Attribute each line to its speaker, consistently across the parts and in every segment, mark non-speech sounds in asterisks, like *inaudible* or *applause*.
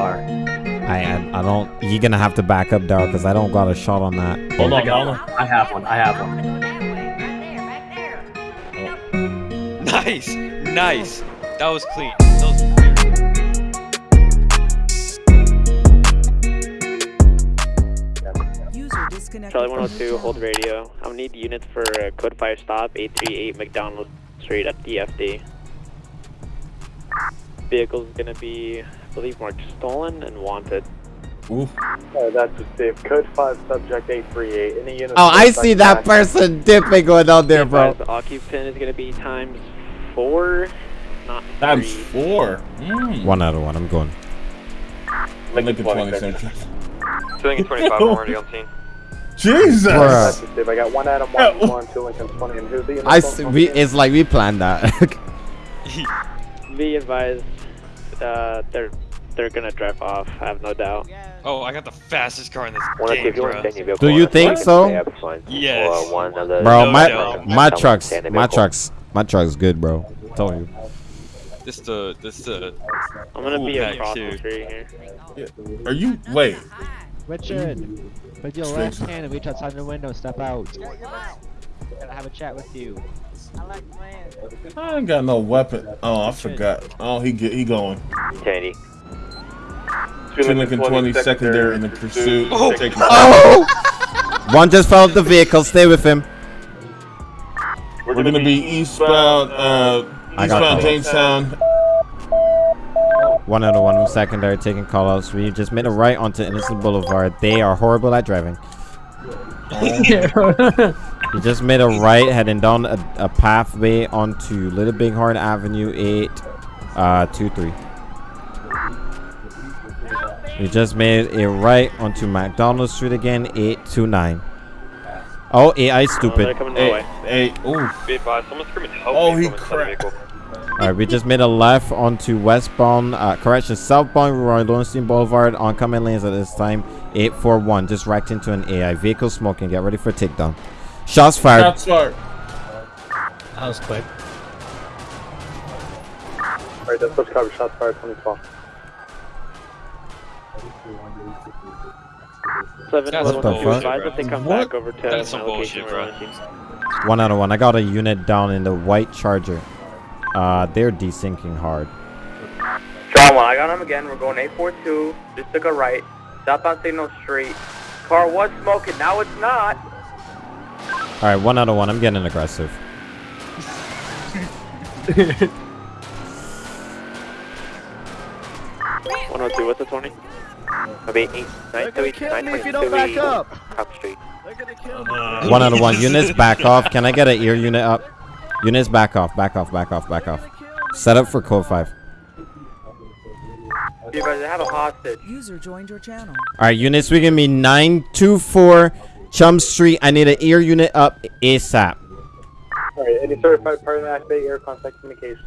Speaker 1: car.
Speaker 2: I, I I don't. You're gonna have to back up, Daryl, because I don't got a shot on that.
Speaker 3: Hold
Speaker 1: I
Speaker 3: on, hold on.
Speaker 1: I have one. I have one.
Speaker 4: Nice, nice. That was clean. That was clear.
Speaker 5: Charlie 102, hold radio. I'm gonna need units for uh, code fire stop 838 McDonald Street at DFD. Vehicle's gonna be, I believe, marked stolen and wanted.
Speaker 3: Oof.
Speaker 6: Oh, that's a safe. Code 5, subject 838. Any units
Speaker 2: Oh, I see that
Speaker 6: back-
Speaker 2: person dipping going out there, bro.
Speaker 5: The occupant is gonna be times four, not
Speaker 3: Times
Speaker 5: three.
Speaker 3: four. Mm.
Speaker 2: One out of one. I'm going.
Speaker 3: Lincoln 20 Central.
Speaker 4: Swinging 25 *laughs* already on scene.
Speaker 3: Jesus.
Speaker 2: Bruh.
Speaker 6: That's a safe. I got one Adam, one,
Speaker 3: Yeah.
Speaker 6: one, two Lincoln 20. And who's the unit?
Speaker 2: I see, we. It's like we planned that. *laughs*
Speaker 5: Be advised, uh, they're they're gonna drive off. I have no doubt.
Speaker 4: Oh, I got the fastest car in this
Speaker 7: One
Speaker 4: game,
Speaker 7: if you want
Speaker 4: bro.
Speaker 7: to stand your
Speaker 2: Do you think so?
Speaker 7: yeah, that's fine.
Speaker 4: Yes.
Speaker 7: One of the
Speaker 2: bro,
Speaker 4: No
Speaker 2: my
Speaker 4: doubt.
Speaker 2: my trucks, my trucks, my truck's good, bro. I'm telling you.
Speaker 4: This the this the
Speaker 5: I'm gonna be
Speaker 4: pack,
Speaker 5: across
Speaker 4: too.
Speaker 5: the street here.
Speaker 3: Are you? Wait.
Speaker 8: Richard, put your left
Speaker 3: to-
Speaker 8: hand and reach outside the window, step out. Gotta have a chat with you.
Speaker 3: I ain't got no weapon. Oh, I forgot. Oh, he get he going.
Speaker 7: Tandy.
Speaker 3: Two Lincoln 20 secondary in the pursuit.
Speaker 4: Oh.
Speaker 3: Taking-
Speaker 2: Oh! one just fell off the vehicle. Stay with him.
Speaker 3: We're gonna be eastbound, uh, eastbound. Jamestown.
Speaker 2: One out of one. I'm secondary taking callouts. We just made a right onto Innocence Boulevard. They are horrible at driving. *laughs* *laughs* You just made a right heading down a, a pathway onto Little Bighorn Avenue 8, uh, 23. We just made a right onto McDonald Street again, 829. Oh, AI
Speaker 5: Oh, they're
Speaker 2: stupid.
Speaker 5: coming my
Speaker 3: Hey, hey, ooh.
Speaker 4: Be advised, someone's screaming help
Speaker 3: Oh, he
Speaker 4: from
Speaker 3: cracked.
Speaker 2: Alright, we just made a left onto westbound, uh, correction, southbound Roy Lowenstein Boulevard, oncoming lanes at this time, 841. Just wrecked into an AI. Vehicle smoking. Get ready for takedown. Shots fired.
Speaker 3: Shots fired.
Speaker 1: That was quick.
Speaker 6: Alright, that's what's covered. Shots fired 2012.
Speaker 5: Seven
Speaker 4: That's
Speaker 5: one
Speaker 2: some
Speaker 5: two.
Speaker 2: bullshit,
Speaker 5: Advise
Speaker 4: bro.
Speaker 5: if they come
Speaker 3: What?
Speaker 5: back over to
Speaker 4: That's
Speaker 5: my
Speaker 4: some
Speaker 5: location.
Speaker 4: bullshit,
Speaker 5: we're
Speaker 4: bro.
Speaker 5: launching.
Speaker 2: One out of one. I got a unit down in the white charger. Uh, they're desyncing hard.
Speaker 9: John 1, I got him again. We're going 842. Just took a right. Southbound Signal Street. Car was smoking. Now it's not.
Speaker 2: Alright, one out of one. I'm getting aggressive.
Speaker 5: One hundred two. What's the twenty?
Speaker 7: I'll be eight, nine, two, eight, nine, twenty, two, Cop Street.
Speaker 2: One out of one. *laughs* Units back off. Can I get an ear unit up? Units back off. Back off. Back off. Back off. Set up for code 5.
Speaker 9: You guys have a hostage.
Speaker 10: User joined your channel.
Speaker 2: Alright, units, we give me 924 Chum Street. I need an ear unit up ASAP.
Speaker 6: Alright, any certified party activate air contact communication.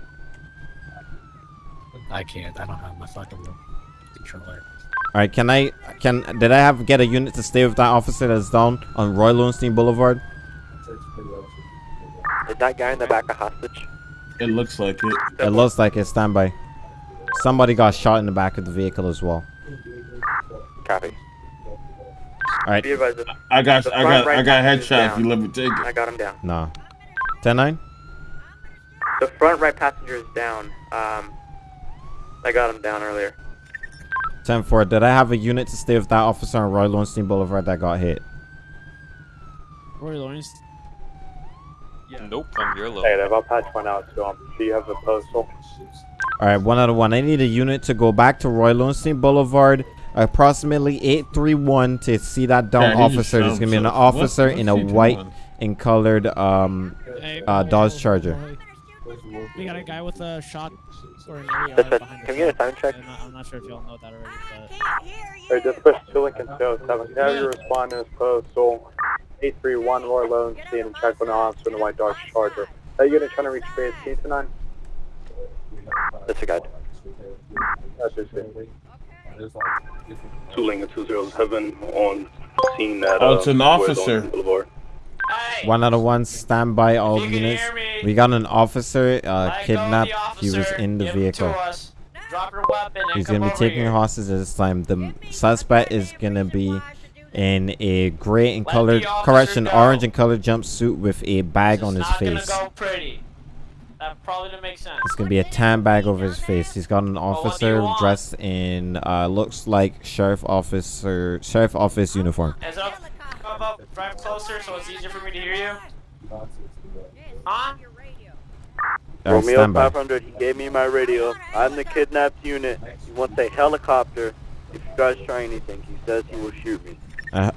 Speaker 1: I can't. I don't have my fucking controller.
Speaker 2: Alright, can I can did I have get a unit to stay with that officer that's down on Roy Lowenstein Boulevard?
Speaker 7: Is that guy in the back a hostage?
Speaker 3: It looks like it.
Speaker 2: It looks like it's standby. Somebody got shot in the back of the vehicle as well.
Speaker 7: Copy.
Speaker 2: Alright,
Speaker 9: Be advised. the-
Speaker 3: I got,
Speaker 9: The
Speaker 3: I
Speaker 9: front
Speaker 3: got, I got
Speaker 9: passenger's
Speaker 3: headshot. If you let me take
Speaker 9: I got him down.
Speaker 2: nah. Ten nine.
Speaker 9: The front right passenger is down. Um, I got him down earlier.
Speaker 2: Ten four. Did I have a unit to stay with that officer on Roy Lowenstein Boulevard that got hit?
Speaker 8: Roy Lawrence.
Speaker 4: Nope, I'm your low.
Speaker 6: Negative. I'll patch one out to him. Do you have the postal?
Speaker 2: Alright, one out of one. I need a unit to go back to Roy Lowenstein Boulevard approximately 831 to see that down
Speaker 3: Yeah,
Speaker 2: officer. There's gonna be an
Speaker 3: himself.
Speaker 2: officer
Speaker 3: What-
Speaker 2: in a white and colored um uh, Dodge Charger.
Speaker 8: We got a guy with a shot or an AR
Speaker 7: Listen,
Speaker 8: behind
Speaker 7: can we get a time check?
Speaker 8: I'm not, I'm not sure if y'all know that already, but
Speaker 6: Alright, just push to Lincoln 207. Can I have you respond to his postal? 831 Roy Lowenstein and check on the officer in the white Dodge Charger. Are you going to try to reach base T tonight?
Speaker 7: That's a guy.
Speaker 6: That's just it. Two Lincoln 207 on scene at
Speaker 3: Oh, it's an officer.
Speaker 6: Boulevard.
Speaker 2: One out of one, stand by all
Speaker 11: You
Speaker 2: units. We got an officer uh, kidnapped.
Speaker 11: the
Speaker 2: He was in the
Speaker 11: Give him to
Speaker 2: vehicle.
Speaker 11: us. Drop your weapon and
Speaker 2: He's gonna be taking
Speaker 11: here.
Speaker 2: hostage this time. The suspect is gonna be in a gray and
Speaker 11: Let
Speaker 2: colored correction,
Speaker 11: go.
Speaker 2: orange and colored jumpsuit with a bag on his
Speaker 11: Not
Speaker 2: face.
Speaker 11: Gonna go pretty. That probably didn't make sense.
Speaker 2: It's gonna be a tan bag over his face. He's got an
Speaker 11: what do you
Speaker 2: officer
Speaker 11: want?
Speaker 2: dressed in uh looks like sheriff officer sheriff office uniform.
Speaker 11: Is it up? Come up, drive closer so it's easier for me to hear you. Huh?
Speaker 2: Uh,
Speaker 12: Romeo
Speaker 2: stand
Speaker 12: 500, he gave me my radio. I'm the kidnapped unit. He wants a helicopter. If you guys try anything, he says he will shoot me.
Speaker 2: A,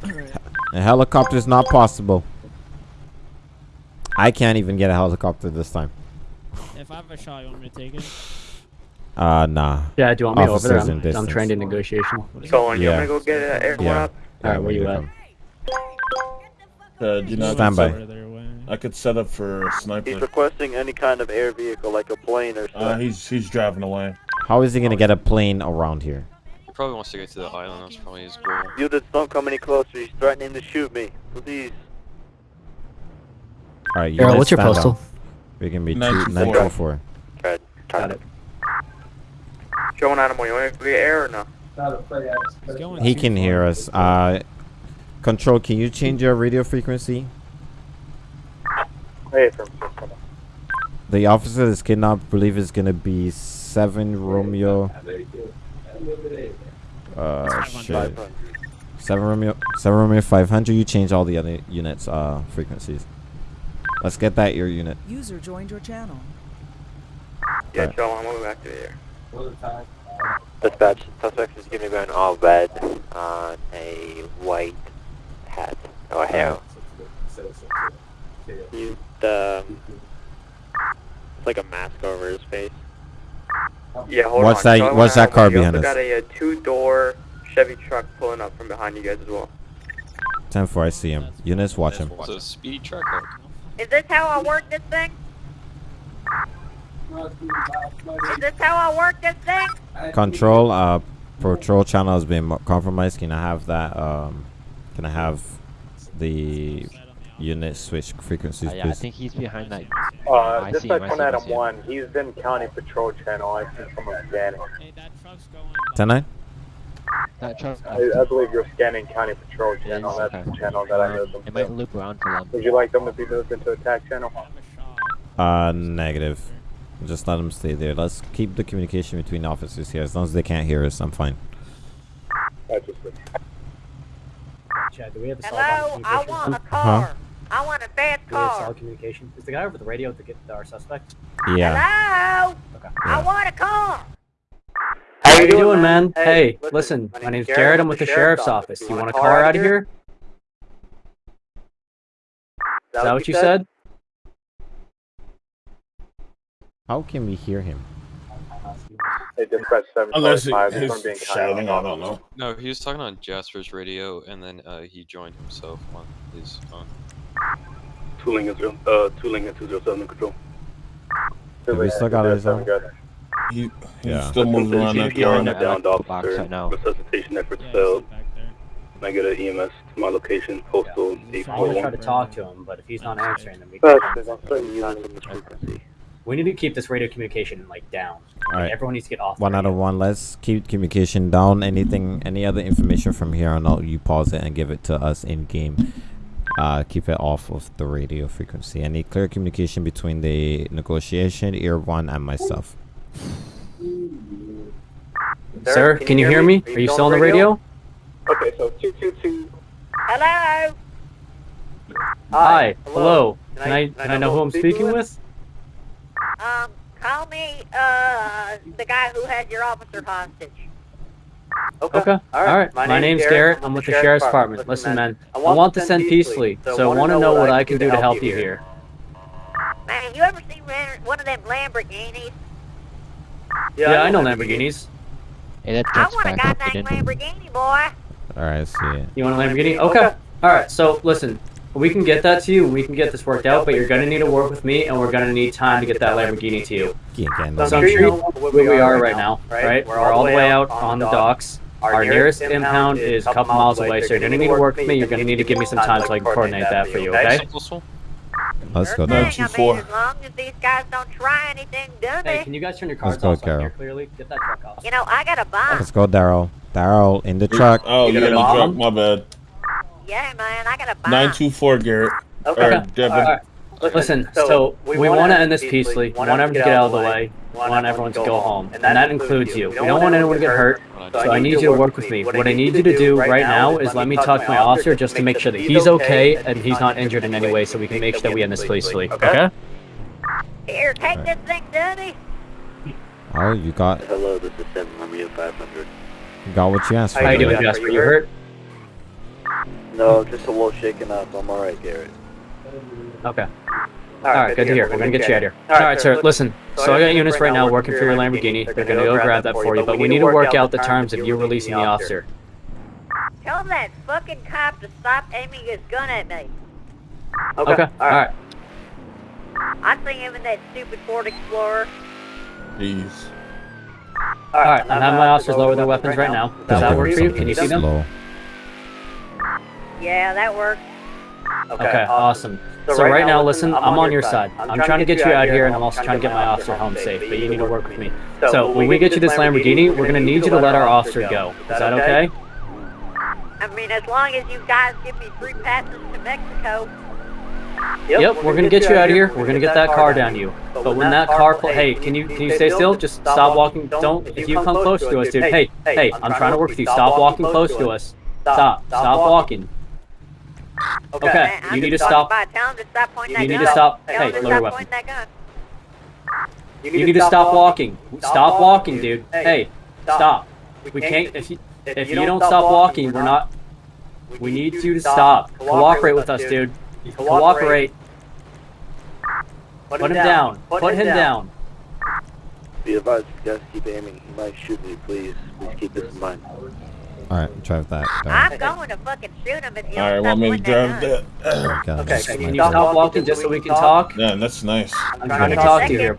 Speaker 2: a helicopter is not possible. I can't even get a helicopter this time.
Speaker 13: If I have a shot, you want me to take it?
Speaker 2: Uh, nah.
Speaker 1: Yeah, do you want me over there? I'm, I'm trained in negotiation.
Speaker 9: So, you
Speaker 2: Yeah.
Speaker 9: want me to go get an air
Speaker 2: Yeah.
Speaker 9: up?
Speaker 1: Alright, where you at?
Speaker 3: Uh, do you know,
Speaker 2: Stand by.
Speaker 3: I could set up for a
Speaker 12: He's requesting any kind of air vehicle, like a plane or
Speaker 3: Uh,
Speaker 12: something.
Speaker 3: he's he's driving away.
Speaker 2: How is he gonna get a plane around here?
Speaker 4: He probably wants to get to the island. That's probably his goal.
Speaker 12: You just don't come any closer. He's threatening to shoot me. Please.
Speaker 2: All right,
Speaker 1: Errol,
Speaker 2: units,
Speaker 1: what's your
Speaker 2: stand
Speaker 1: postal?
Speaker 2: down. We can be two
Speaker 3: 924.
Speaker 2: nine two four.
Speaker 12: Got
Speaker 1: Got it.
Speaker 9: Show an animal. You want me to get air or no?
Speaker 13: He's going
Speaker 2: He
Speaker 13: too
Speaker 2: can
Speaker 13: far.
Speaker 2: hear us. Uh, control. Can you change your radio frequency?
Speaker 6: Hey, from
Speaker 2: The officer that's kidnapped, I believe, is gonna be seven Romeo. Uh, shit. Seven Romeo. Seven Romeo five hundred. You change all the other units' uh frequencies. Let's get that ear unit.
Speaker 10: User joined your channel.
Speaker 9: Yeah,
Speaker 2: Alright.
Speaker 9: Joe, I'm moving back to the air.
Speaker 7: Dispatch, suspect is gonna be in all red on a white hat or hair.
Speaker 5: You, the, it's like a mask over his face.
Speaker 9: Yeah, hold
Speaker 2: What's
Speaker 9: on.
Speaker 2: that-
Speaker 9: Show an
Speaker 2: what's that car behind
Speaker 9: also
Speaker 2: us?
Speaker 9: got a, uh two-door Chevy truck pulling up from behind you guys as well.
Speaker 2: Ten four. I see him. Units, watch him.
Speaker 4: It's a speedy truck. Or?
Speaker 14: Is this how I work this thing? Is this how I work this thing?
Speaker 2: Control. Uh, patrol channel has been compromised. Can I have that? Um, can I have the unit switch frequencies,
Speaker 8: Uh, yeah, I think he's behind that.
Speaker 6: Uh,
Speaker 8: I
Speaker 6: this
Speaker 8: see
Speaker 6: is
Speaker 8: him, I see
Speaker 6: Adam
Speaker 8: see him.
Speaker 6: 1. He's in County Patrol Channel. I see someone scanning.
Speaker 13: Hey, that truck's going.
Speaker 2: Ten nine.
Speaker 8: That truck.
Speaker 6: I, I believe you're scanning County Patrol Channel.
Speaker 8: Yes,
Speaker 6: That's
Speaker 8: okay.
Speaker 6: the channel that I moved them
Speaker 8: It might loop around for them.
Speaker 6: Would you like them to be moved into attack channel?
Speaker 2: Uh, negative. Just let them stay there. Let's keep the communication between officers here. As long as they can't hear us, I'm fine.
Speaker 6: I just
Speaker 1: Chad, do we have a
Speaker 14: Hello,
Speaker 1: solid
Speaker 14: I
Speaker 1: communication?
Speaker 14: want a
Speaker 2: Huh?
Speaker 14: car. I want a fast
Speaker 1: Do we have solid communication? Is the guy over the radio to get our suspect?
Speaker 2: Yeah.
Speaker 14: Hello,
Speaker 1: Okay.
Speaker 14: I want a car.
Speaker 1: How you doing, man? Hey, listen, my name's Jared. I'm with the sheriff's office. You want a car out of here? Is that what you said?
Speaker 2: How can we hear him?
Speaker 6: They dispatch
Speaker 3: Unless
Speaker 6: 745.
Speaker 3: he-
Speaker 6: He's going
Speaker 3: he's
Speaker 6: to be in
Speaker 3: shouting, I don't know.
Speaker 4: No, he was talking on Jasper's radio, and then uh, he joined himself on his phone.
Speaker 12: Tooling is, uh, tooling is 207 control.
Speaker 2: Have we still got his own?
Speaker 3: He, he's
Speaker 2: Yeah.
Speaker 3: still moving around that car.
Speaker 12: Downed
Speaker 8: box
Speaker 12: officer,
Speaker 8: right now.
Speaker 12: resuscitation efforts
Speaker 13: Yeah,
Speaker 12: failed.
Speaker 13: he's back there.
Speaker 12: Can I get an EMS to my location, postal
Speaker 1: I'm gonna try to talk to him, but if he's not answering, then we can.
Speaker 6: it. I'm certain units on this frequency.
Speaker 1: We need to keep this radio communication like down.
Speaker 2: All right.
Speaker 1: Everyone needs to get off.
Speaker 2: One out of
Speaker 1: radio.
Speaker 2: one. Let's keep communication down. Anything, any other information from here on out, you pause it and give it to us in game. Uh, keep it off of the radio frequency. Any clear communication between the negotiation, ear one, and myself.
Speaker 1: Sir, can you hear me? Are you still on the radio?
Speaker 6: Okay, so 222.
Speaker 14: Hello.
Speaker 1: Hi. Hello.
Speaker 12: Can
Speaker 1: Can
Speaker 12: I-
Speaker 1: I can I know who I'm speaking with?
Speaker 14: Um, call me uh the guy who had your officer hostage.
Speaker 1: Okay. All right. My, name's Garrett. I'm with the sheriff's department. Listen, man. I want to send peacefully, so I want to know what I can do to help you here.
Speaker 14: Man, you ever see one- one of them Lamborghinis?
Speaker 1: Yeah, I know Lamborghinis.
Speaker 8: Hey, that
Speaker 14: I
Speaker 8: truck's
Speaker 14: want a
Speaker 8: back up
Speaker 14: goddamn. Lamborghini, boy.
Speaker 2: All right, see it.
Speaker 1: You want a Lamborghini? Okay. All right. So listen, we can get that to you. We can get this worked out, but you're gonna need to work with me, and we're gonna need time to get that Lamborghini to you.
Speaker 2: Can't
Speaker 1: So I'm sure you know where we are right now, right? We're all the way out on the docks. Our nearest impound is a couple miles away, so you're gonna need to work with me. You're gonna need to give me some time so I can coordinate that for you, okay?
Speaker 4: Postal?
Speaker 2: Let's go
Speaker 14: Sure
Speaker 2: there.
Speaker 14: thing. I mean, as long as these guys don't try anything dummy.
Speaker 1: Hey, can you guys turn your cars
Speaker 2: Let's go,
Speaker 1: off so I can hear
Speaker 2: Carol.
Speaker 1: clearly? Get that truck off.
Speaker 14: You know, I got a bomb.
Speaker 2: Let's go, Daryl. Daryl in the truck.
Speaker 3: Oh,
Speaker 1: You
Speaker 3: you
Speaker 1: got
Speaker 3: got
Speaker 1: a
Speaker 3: a truck. My bad.
Speaker 14: Yeah, man, I got a bomb.
Speaker 3: Nine two four, Garrett.
Speaker 9: Okay.
Speaker 3: Or Devin.
Speaker 1: Alright. Listen, so we, want to end this peacefully. We want everyone to get out of the way. We want everyone to go home, and that includes you. We don't want anyone to get hurt, so I need you to work with me. What I need you to do right now is let me talk to my officer just to make sure that he's okay and he's not injured in any way, so we can make sure that we end this peacefully. Okay?
Speaker 14: Here, take this thing, dummy.
Speaker 2: Oh, you got
Speaker 12: Hello, this is Sam Romeo 500.
Speaker 2: you got what you asked for.
Speaker 1: How you doing. Jasper? You hurt?
Speaker 12: No, just a little shaken up. I'm alright, Garrett.
Speaker 1: Okay. Alright, good to hear. We're gonna get you out of here. Alright, sir, listen. So I got units right now working for your Lamborghini. They're gonna go grab that for you, but we need to work out the terms of you releasing the officer.
Speaker 14: Tell that fucking cop to stop aiming his gun at me.
Speaker 1: Okay, alright.
Speaker 14: I see him in that stupid Ford Explorer.
Speaker 3: Jeez.
Speaker 1: Alright, I'm having my officers lower their weapons right now. Does that work for you? Can you see them?
Speaker 14: Yeah, that works.
Speaker 1: Okay, awesome. So right now, listen, I'm on your side. I'm trying to get you out here, and I'm also trying to get my officer home safe, but you need to work with me. So when we get you this Lamborghini, we're gonna need you to let our officer go. Is that okay?
Speaker 14: I mean, as long as you guys give me free passes to Mexico.
Speaker 1: Yep, we're gonna get you out of here. We're gonna get that car down you. But when that car, cl- hey, can you can you stay still? Just stop walking. Don't. If you come close to us, dude. Hey, hey, I'm trying to work with you. Stop walking close to us. Stop. Stop walking. Okay,
Speaker 14: Man,
Speaker 1: you need to stop.
Speaker 14: About. Tell him to stop pointing
Speaker 1: You need
Speaker 14: gun.
Speaker 1: to stop-
Speaker 14: Tell
Speaker 1: hey, lower
Speaker 14: stop
Speaker 1: your
Speaker 14: pointing.
Speaker 1: You need to stop walking. Stop walking, dude. Hey, stop. We can't. If you if you don't stop walking, we're not. We need you to stop. Cooperate with us, dude. Cooperate. Put him down. Put him down.
Speaker 12: Be advised, if you guys keep aiming, he might shoot me, please. Please keep this in mind.
Speaker 2: All right, try with that. Daryl.
Speaker 14: I'm going to fucking shoot him if you
Speaker 3: All right,
Speaker 14: don't
Speaker 3: want
Speaker 14: stop
Speaker 3: me to
Speaker 14: pointing that
Speaker 3: drive
Speaker 14: gun.
Speaker 3: that?
Speaker 2: Okay,
Speaker 1: Okay, can you stop walking just so we can talk?
Speaker 3: Yeah, that's nice.
Speaker 1: I'm trying to talk to you here.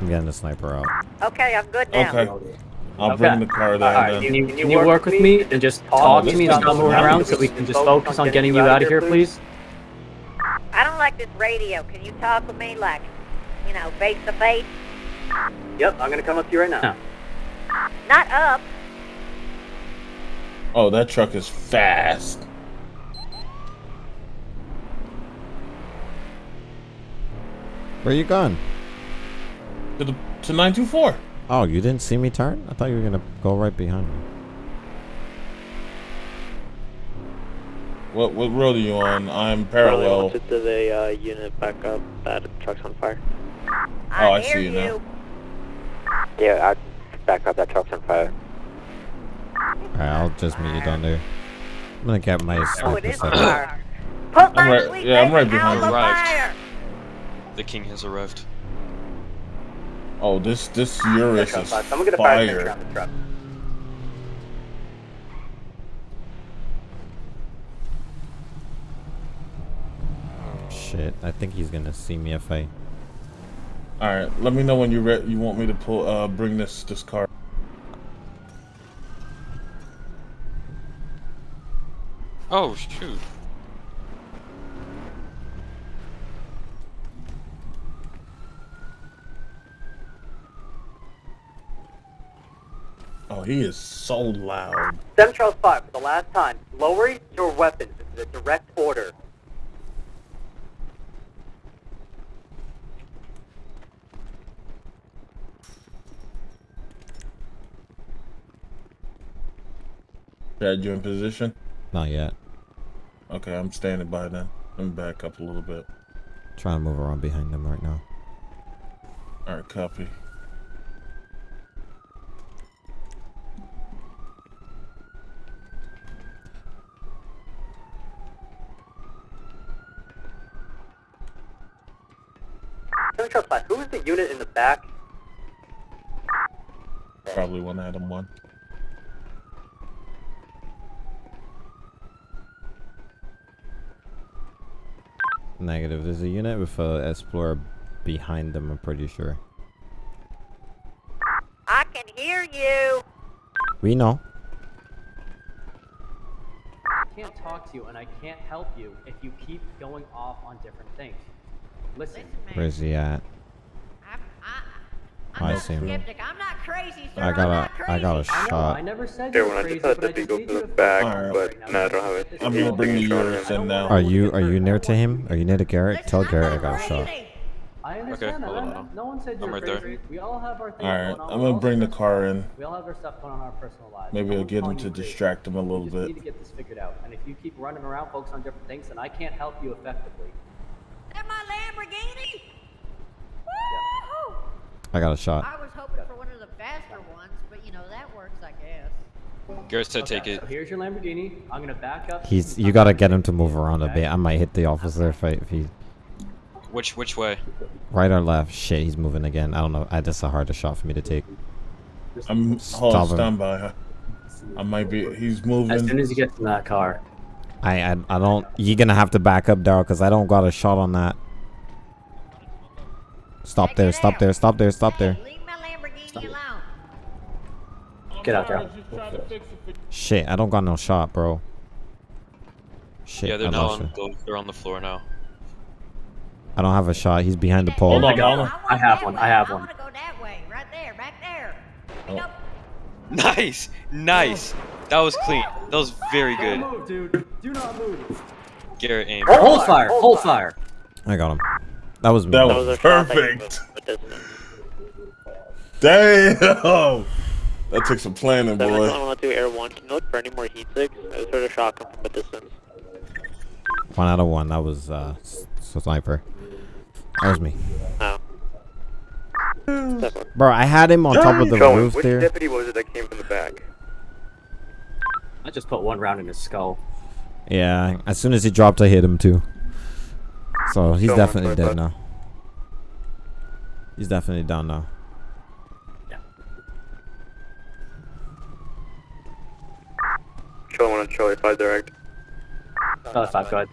Speaker 2: I'm getting the sniper out.
Speaker 14: Okay, I'm good now.
Speaker 3: Okay. I'll
Speaker 1: Okay.
Speaker 3: bring the car there
Speaker 1: Alright,
Speaker 3: then.
Speaker 1: can you, can you work with me and just talk to me and stop moving around so we can just focus on getting you out of here, please?
Speaker 14: I don't like this radio. Can you talk with me like, you know, face to face?
Speaker 1: Yep, I'm gonna come up to you right now.
Speaker 14: Not up.
Speaker 3: Oh, that truck is fast.
Speaker 2: Where you going?
Speaker 3: To the to nine two four.
Speaker 2: Oh, you didn't see me turn? I thought you were gonna go right behind me.
Speaker 3: What what road are you on? I'm parallel.
Speaker 5: To the uh, unit back up. That truck's on fire.
Speaker 3: Oh, I see you now.
Speaker 7: Yeah, I back up. That truck's on fire.
Speaker 2: Alright, I'll just meet you down there. I'm gonna get my
Speaker 14: Oh, it
Speaker 2: sniper
Speaker 14: is
Speaker 2: set up.
Speaker 14: fire. Put
Speaker 3: I'm right- yeah, I'm right behind you.
Speaker 14: the
Speaker 4: Arrived.
Speaker 14: fire.
Speaker 4: The king has arrived.
Speaker 3: Oh, this this Urus is
Speaker 9: Someone get a fire extinguisher
Speaker 3: fire.
Speaker 9: on the truck.
Speaker 2: Shit, I think he's gonna see me if I.
Speaker 3: All right, let me know when you re- you want me to pull uh bring this this car.
Speaker 4: Oh shoot!
Speaker 3: Oh, he is so loud.
Speaker 9: Central 5, for the last time, lower your weapons. This is a direct order.
Speaker 3: Chad, you in position?
Speaker 2: Not yet.
Speaker 3: Okay, I'm standing by then. Let me back up a little bit.
Speaker 2: Trying to move around behind them right now.
Speaker 3: All right, copy.
Speaker 9: Central 5, who is the unit in the back?
Speaker 3: Probably one Adam one.
Speaker 2: Negative. There's a unit with a Explorer behind them, I'm pretty sure.
Speaker 14: I can hear you.
Speaker 2: We know.
Speaker 1: Can't can't talk to you and I can't help you if you keep going off on different things. Listen.
Speaker 2: Where's he at? I see him.
Speaker 14: Skeptic, I'm not crazy, sir.
Speaker 2: I got
Speaker 14: I'm
Speaker 2: a,
Speaker 14: not
Speaker 2: I got a shot.
Speaker 1: I never said
Speaker 12: Here,
Speaker 1: you
Speaker 12: when
Speaker 1: were
Speaker 12: I
Speaker 1: crazy,
Speaker 12: just had
Speaker 1: but I
Speaker 12: to go
Speaker 1: need
Speaker 12: the back,
Speaker 3: Alright.
Speaker 12: but no, I don't have it.
Speaker 3: I'm gonna bring the yours in now.
Speaker 2: Are you are you near to him? Are you near to Garrett? Tell Garrett I got a shot.
Speaker 1: I understand
Speaker 4: hold
Speaker 1: that.
Speaker 4: on,
Speaker 1: man. No one said
Speaker 4: I'm
Speaker 1: you're
Speaker 4: right there.
Speaker 1: We all have our things
Speaker 3: Alright,
Speaker 1: going on.
Speaker 3: I'm gonna bring the car in.
Speaker 1: We all have our stuff going on in our personal lives.
Speaker 3: Maybe
Speaker 1: No
Speaker 3: I'll get him to distract him a little
Speaker 1: You just need to get this figured out. And if you keep running around focusing on different things, then I can't help you effectively.
Speaker 14: That my Lamborghini? Woo-hoo!
Speaker 2: I got a shot.
Speaker 14: I was hoping for one of the faster ones, but you know, that works, I guess.
Speaker 4: Garrett said take it.
Speaker 1: So here's your Lamborghini. I'm gonna back up.
Speaker 2: He's you gotta get him to move around a bit. I might hit the officer if I, if he
Speaker 4: Which which way?
Speaker 2: right or left. Shit, he's moving again. I don't know. I just a harder shot for me to take.
Speaker 3: I'm hold
Speaker 2: Stop
Speaker 3: on,
Speaker 2: him.
Speaker 3: stand by. I might be. He's moving.
Speaker 1: As soon as you get in that car.
Speaker 2: I I, I don't. You're gonna have to back up, Daryl, because I don't got a shot on that. Stop there! Stop there! Stop there! Stop there!
Speaker 14: Leave my Lamborghini alone.
Speaker 1: Get out there.
Speaker 2: Shit, I don't got no shot, bro. Shit,
Speaker 4: yeah, they're
Speaker 2: I
Speaker 4: now on
Speaker 2: it.
Speaker 4: the, they're on the floor now.
Speaker 2: I don't have a shot. He's behind the pole.
Speaker 3: Oh hold
Speaker 1: I
Speaker 3: on,
Speaker 1: got
Speaker 3: hold
Speaker 1: one.
Speaker 3: on.
Speaker 1: I have one. I have
Speaker 14: I
Speaker 1: one.
Speaker 14: want to go that way, right *laughs* there, back there.
Speaker 3: Oh.
Speaker 4: Nice, nice. That was clean. That was very good.
Speaker 1: Don't move, dude. Do not move.
Speaker 4: Garrett aim.
Speaker 1: Hold fire. Hold fire.
Speaker 2: I got him. That was.
Speaker 3: That
Speaker 12: That
Speaker 3: was
Speaker 12: was a shot that you
Speaker 3: perfect.
Speaker 12: moved, but doesn't it?
Speaker 3: Damn. That took some planning,
Speaker 12: Seven
Speaker 3: boy.
Speaker 12: one one two Air One. Can you look for any more heat sigs? I just heard a shot come from a distance.
Speaker 2: One out of one. That was uh, s- sniper. That was me.
Speaker 12: Oh.
Speaker 2: Bro, I had him on top of the
Speaker 9: Going,
Speaker 2: roof
Speaker 9: which
Speaker 2: there.
Speaker 9: deputy was it that came from the back?
Speaker 1: I just put one round in his skull.
Speaker 2: Yeah, as soon as he dropped, I hit him too. So he's
Speaker 9: Show
Speaker 2: definitely dead
Speaker 9: going
Speaker 2: now. He's definitely down now.
Speaker 9: Charlie 1 on Charlie 5 direct.
Speaker 1: Oh, five, go ahead.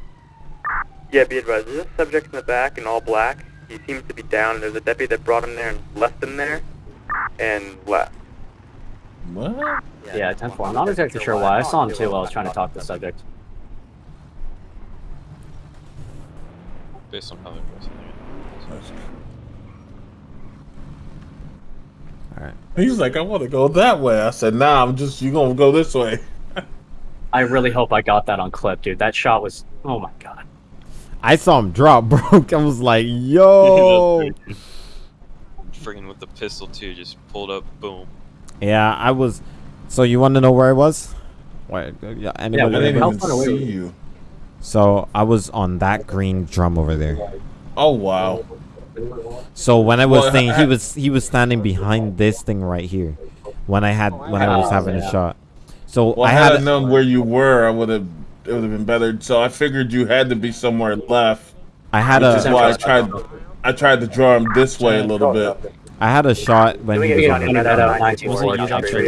Speaker 9: Yeah, be advised, there's a subject in the back in all black. He seems to be down, and there's a deputy that brought him there and left him there, and left.
Speaker 3: What?
Speaker 1: Yeah, 10 4. I'm not exactly sure why. I saw him too while I was trying to talk to the subject.
Speaker 4: Based on how they're dressing.
Speaker 2: All right.
Speaker 3: He's like, I want to go that way. I said, Nah, I'm just. You gonna go this way?
Speaker 1: I really hope I got that on clip, dude. That shot was. Oh my god.
Speaker 2: I saw him drop, *laughs* bro. I was like, yo. *laughs*
Speaker 4: Friggin' with the pistol too, just pulled up, boom.
Speaker 2: yeah, I was. So you want to know where I was? Where? Yeah,
Speaker 3: I didn't
Speaker 1: How
Speaker 3: even
Speaker 1: far away
Speaker 3: see
Speaker 1: were you?
Speaker 2: So I was on that green drum over there.
Speaker 3: Oh wow.
Speaker 2: So when I was
Speaker 3: Well,
Speaker 2: saying he was he was standing behind this thing right here, when I had when I was having a shot. So
Speaker 3: Well,
Speaker 2: I
Speaker 3: had I known where you were, I would have. It would have been better. So I figured you had to be somewhere left.
Speaker 2: I had
Speaker 3: Which is why I tried. I tried to draw him this way a little bit.
Speaker 2: I had a shot when he was
Speaker 1: We
Speaker 2: on
Speaker 1: got
Speaker 2: the
Speaker 1: that out 19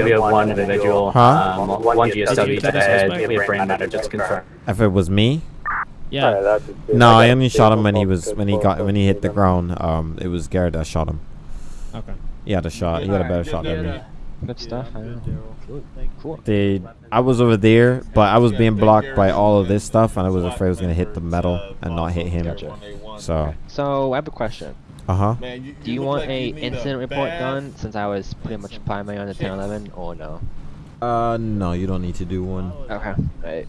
Speaker 1: We have one individual.
Speaker 2: Huh?
Speaker 1: Um, one GSW to head. We have brain matter just to confirm.
Speaker 2: If it was me,
Speaker 13: Yeah.
Speaker 2: no, I only shot him when he was when he got when he hit the ground. Um, it was Garrett that shot him.
Speaker 13: Okay.
Speaker 2: He had a shot. He had a better shot than me.
Speaker 8: Good stuff. I. Cool.
Speaker 2: They, I was over there, but I was being blocked by all of this stuff, and I was afraid I was gonna hit the metal and not hit him. So,
Speaker 8: So I have a question.
Speaker 2: Uh huh.
Speaker 8: Do you want a incident report done since I was pretty much primary on the 1011 or no?
Speaker 2: Uh, no, you don't need to do one.
Speaker 8: Okay. Right.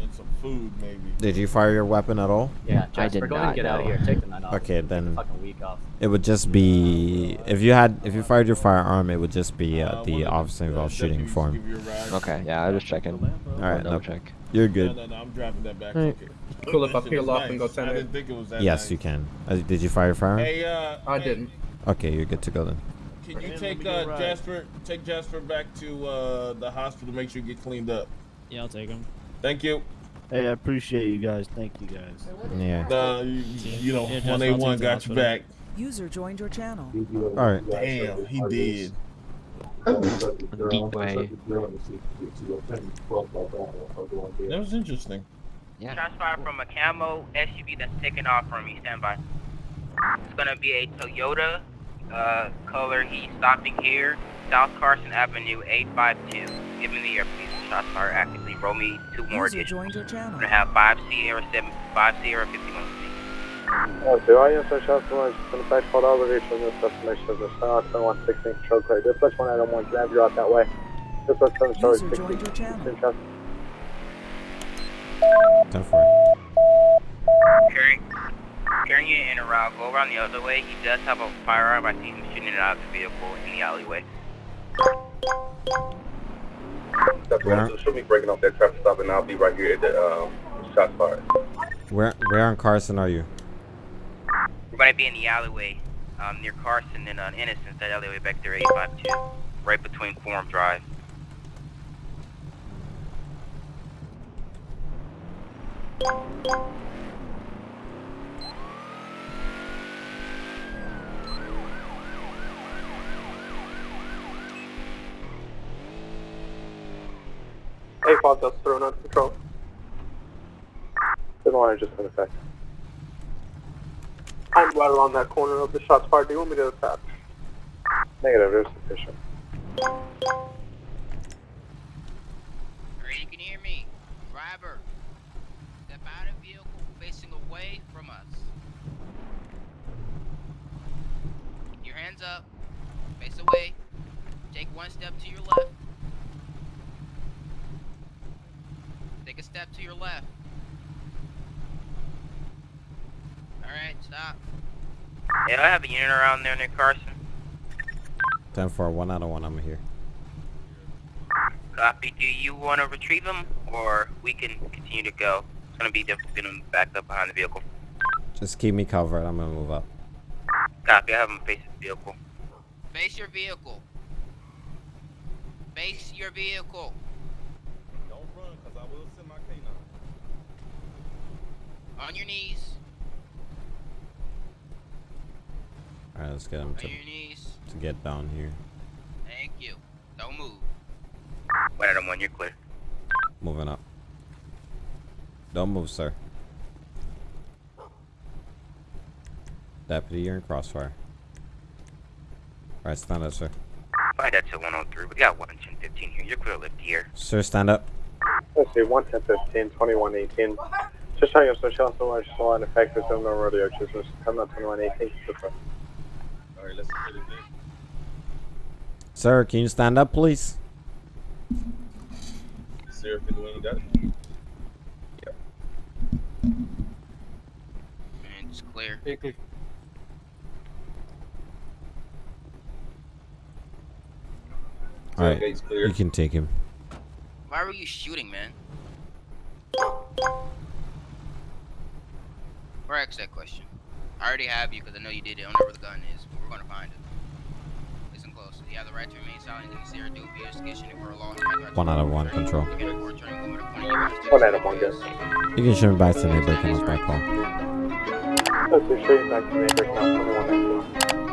Speaker 3: And some food, maybe.
Speaker 2: Did you fire your weapon at all?
Speaker 1: Yeah,
Speaker 8: I did
Speaker 1: go ahead and
Speaker 8: not,
Speaker 1: get out of here. Take the night off.
Speaker 2: Okay, then
Speaker 1: Fucking week off.
Speaker 2: it would just be if you had if you fired your firearm, it would just be uh, the officer involved shooting for him.
Speaker 8: Okay. Yeah, I was just checking.
Speaker 2: All right,
Speaker 8: double
Speaker 2: no,
Speaker 8: check.
Speaker 2: you're good.
Speaker 3: no, no, I'm dropping that back.
Speaker 8: Alright.
Speaker 3: Okay.
Speaker 15: Cool, if I
Speaker 3: This
Speaker 15: peel off
Speaker 3: nice.
Speaker 15: and go send
Speaker 3: I
Speaker 15: it.
Speaker 3: didn't think it was that
Speaker 2: Yes,
Speaker 3: nice.
Speaker 2: you can. Uh, did you fire your firearm?
Speaker 3: Hey, uh,
Speaker 15: I
Speaker 3: hey,
Speaker 15: didn't.
Speaker 2: Okay, you're good to go then.
Speaker 3: Can you take uh, Jasper? Take Jasper back to uh, the hospital. to Make sure you get cleaned up.
Speaker 13: Yeah, I'll take him.
Speaker 3: Thank you.
Speaker 16: Hey, I appreciate you guys. Thank you guys.
Speaker 2: Yeah.
Speaker 3: Uh, you, you know,
Speaker 13: Yeah, Jasper,
Speaker 3: one
Speaker 13: I'll
Speaker 3: A
Speaker 13: take
Speaker 3: one
Speaker 13: the
Speaker 3: got your
Speaker 13: hospital.
Speaker 3: back.
Speaker 10: User joined your channel.
Speaker 2: All right.
Speaker 3: Damn, he did.
Speaker 8: Deep way.
Speaker 3: That was interesting.
Speaker 8: Yeah.
Speaker 9: Shots fired from a camo SUV that's taking off from me. Stand by. It's gonna be a Toyota uh, color. He's stopping here, South Carson Avenue, 852. Give me the air, please.
Speaker 15: shots fired actively. Roll me two more
Speaker 10: User
Speaker 15: additional.
Speaker 10: joined your channel.
Speaker 15: We're gonna have five Sierra seven, five Sierra fifty-one.
Speaker 6: Oh, do I answer shots from the fact called elevation this destination is the South 2116 control clear. Dispatch 1 item 1, can I have you out that way? Dispatch 7 sorry,
Speaker 10: User joined your channel.
Speaker 6: 16 traffic.
Speaker 2: Ten four.
Speaker 15: Carry, carrying you in a route. Go around the other way. He does have a firearm. I see him shooting it out of the vehicle in the alleyway.
Speaker 2: Where,
Speaker 17: So she'll be breaking off that traffic stop, and I'll be right here at the um, shots fired.
Speaker 2: where, where on Carson are you?
Speaker 15: We're gonna be in the alleyway, um, near Carson and uh, Innocence. That alleyway back there, 852, right between Forum Drive.
Speaker 6: Hey, Fox, that's thrown under control. Didn't want to just in effect. I'm right around that corner of the shots fired. Do you want me to attach? Negative, there's sufficient.
Speaker 15: You can hear me. Driver, step out of vehicle facing away from us. Keep your hands up. Face away. Take one step to your left. Take a step to your left. Alright, stop. Yeah, I have a unit around there near Carson.
Speaker 2: Ten four. One out of one. I'm here.
Speaker 15: Copy. Do you want to retrieve him, or we can continue to go? It's gonna be difficult getting him back up behind the vehicle.
Speaker 2: Just keep me covered. I'm gonna move up.
Speaker 15: Copy. I have him face the vehicle. Face your vehicle. Face your vehicle.
Speaker 17: Don't run, cause I will send my canine.
Speaker 15: On your knees.
Speaker 2: All right, let's get him to
Speaker 15: your knees.
Speaker 2: to get down here.
Speaker 15: Thank you. Don't move. One out of one. You're clear.
Speaker 2: Moving up. Don't move, sir. Deputy, you're in crossfire. All right, stand up, sir.
Speaker 15: Find that to 103. We got 11015 here. You're clear to lift the air.
Speaker 2: Sir, stand up.
Speaker 6: Let's see, 11015, 2118. Just trying to social so much so in effect is no rodeo choosers. Come on, 2118.
Speaker 17: All right, let's get it in.
Speaker 2: Sir, can you stand up, please?
Speaker 17: Sierra 51, got it?
Speaker 15: And it's clear. clear.
Speaker 2: All right,
Speaker 17: gate's clear.
Speaker 2: you can take him.
Speaker 15: Why were you shooting, man? Or ask that question. I already have you because I know you did it. I don't know where the gun is, but we're gonna find it. Listen close. You have the right to remain silent. You can see or do via investigation if we're alone.
Speaker 2: One out of one, control.
Speaker 6: One out of one, guys.
Speaker 2: You can shoot him back to neighbor. Come us back home.
Speaker 6: Let's see, back to neighbor, count 2118.